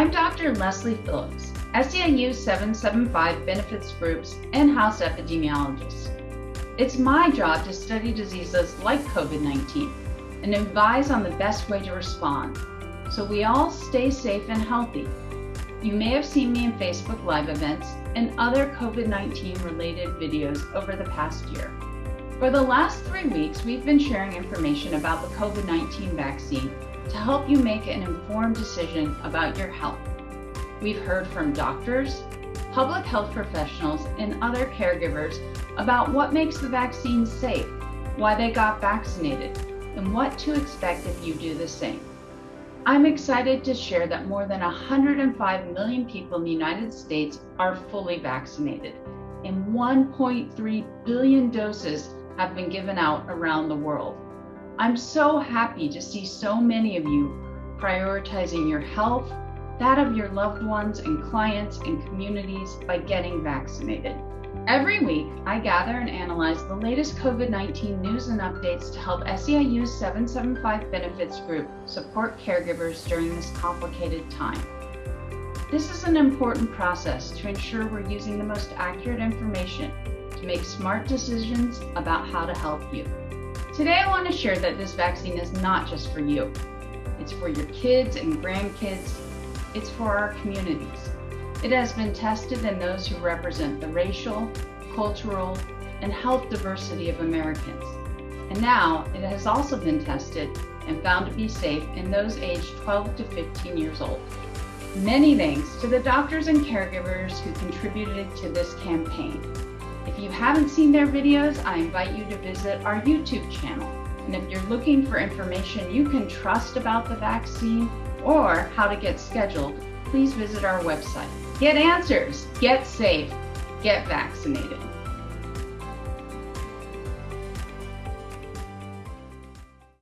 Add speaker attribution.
Speaker 1: I'm Dr. Leslie Phillips, SEIU 775 Benefits Group's in-house epidemiologist. It's my job to study diseases like COVID-19 and advise on the best way to respond so we all stay safe and healthy. You may have seen me in Facebook Live events and other COVID-19 related videos over the past year. For the last three weeks, we've been sharing information about the COVID-19 vaccine to help you make an informed decision about your health. We've heard from doctors, public health professionals, and other caregivers about what makes the vaccine safe, why they got vaccinated, and what to expect if you do the same. I'm excited to share that more than 105 million people in the United States are fully vaccinated, and 1.3 billion doses have been given out around the world. I'm so happy to see so many of you prioritizing your health, that of your loved ones and clients and communities by getting vaccinated. Every week, I gather and analyze the latest COVID 19 news and updates to help SEIU's 775 Benefits Group support caregivers during this complicated time. This is an important process to ensure we're using the most accurate information to make smart decisions about how to help you. Today, I want to share that this vaccine is not just for you. It's for your kids and grandkids. It's for our communities. It has been tested in those who represent the racial, cultural, and health diversity of Americans. And now it has also been tested and found to be safe in those aged 12 to 15 years old. Many thanks to the doctors and caregivers who contributed to this campaign. If you haven't seen their videos, I invite you to visit our YouTube channel. And if you're looking for information you can trust about the vaccine or how to get scheduled, please visit our website. Get answers, get safe, get vaccinated.